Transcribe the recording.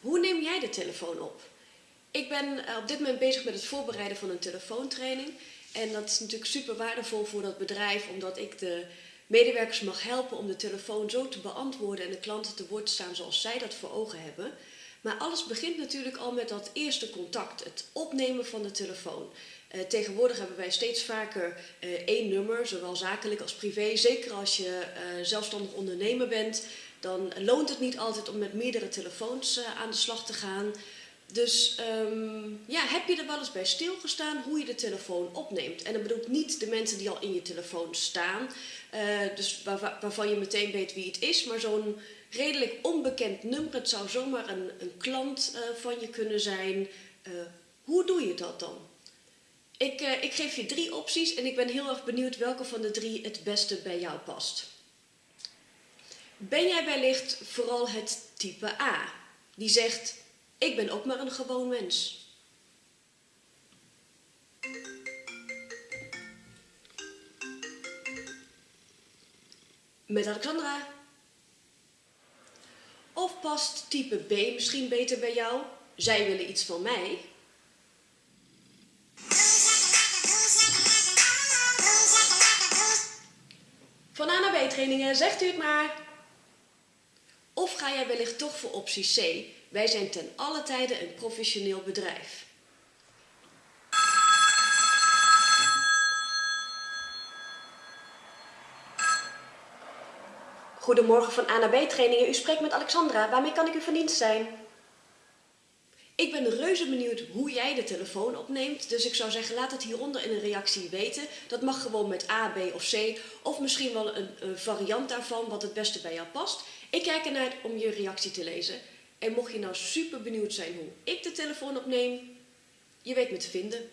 Hoe neem jij de telefoon op? Ik ben eh, op dit moment bezig met het voorbereiden van een telefoontraining. En dat is natuurlijk super waardevol voor dat bedrijf, omdat ik de medewerkers mag helpen om de telefoon zo te beantwoorden en de klanten te woord te staan zoals zij dat voor ogen hebben. Maar alles begint natuurlijk al met dat eerste contact, het opnemen van de telefoon. Uh, tegenwoordig hebben wij steeds vaker uh, één nummer, zowel zakelijk als privé. Zeker als je zelfstandig ondernemer bent, dan loont het niet altijd om met meerdere telefoons aan de slag te gaan. Dus um, ja, heb je er wel eens bij stilgestaan hoe je de telefoon opneemt? En dat bedoel ik niet de mensen die al in je telefoon staan, dus waar, waarvan je meteen weet wie het is, maar zo'n redelijk onbekend nummer. Het zou zomaar een, een klant van je kunnen zijn. hoe doe je dat dan? Ik, ik geef je drie opties en ik ben heel erg benieuwd welke van de drie het beste bij jou past. Ben jij wellicht vooral het type A, die zegt: Ik ben ook maar een gewoon mens? Met Alexandra. Of past type B misschien beter bij jou? Zij willen iets van mij. Van A naar B trainingen, zegt u het maar. Of ga jij wellicht toch voor optie C? Wij zijn ten alle tijde een professioneel bedrijf. Goedemorgen van A naar B trainingen. U spreekt met Alexandra. Waarmee kan ik u van dienst zijn? Ik ben reuze benieuwd hoe jij de telefoon opneemt. Dus ik zou zeggen, laat het hieronder in een reactie weten. Dat mag gewoon met A, B of C. Of misschien wel een, variant daarvan, wat het beste bij jou past. Ik kijk ernaar om je reactie te lezen. En mocht je nou super benieuwd zijn hoe ik de telefoon opneem, je weet me te vinden.